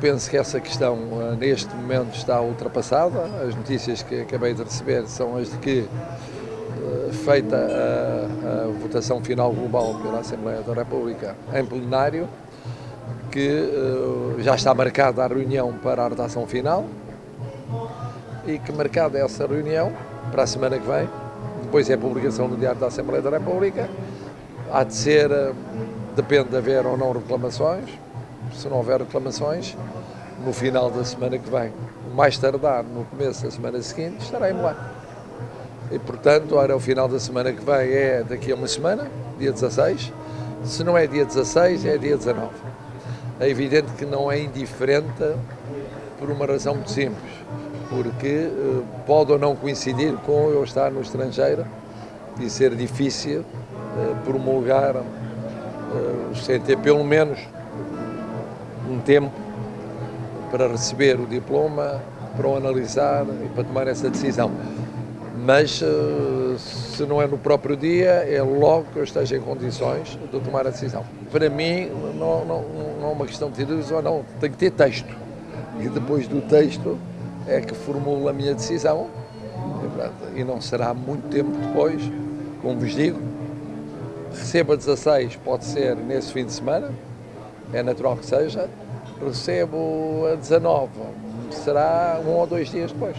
Penso que essa questão eh, neste momento está ultrapassada. As notícias que acabei de receber são as de que, eh, feita a, a votação final global pela Assembleia da República em plenário, que uh, já está marcada a reunião para a redação final e que marcada essa reunião para a semana que vem, depois é a publicação no Diário da Assembleia da República, há de ser, depende de haver ou não reclamações, se não houver reclamações, no final da semana que vem, mais tardar no começo da semana seguinte, estará em Belém. E, portanto, ora, o final da semana que vem é daqui a uma semana, dia 16. Se não é dia 16, é dia 19. É evidente que não é indiferente por uma razão muito simples, porque uh, pode ou não coincidir com eu estar no estrangeiro e ser difícil uh, promulgar, uh, sem ter pelo menos um tempo para receber o diploma, para o analisar e para tomar essa decisão. Mas eh, se não é no próprio dia, é logo que eu esteja em condições de tomar a decisão. Para mim, não, não, não é uma questão de ter ou não, tem que ter texto. E depois do texto é que formulo a minha decisão. E não será muito tempo depois, como vos digo. Receba 16, pode ser nesse fim de semana, é natural que seja, recebo a 19, será um ou dois dias depois.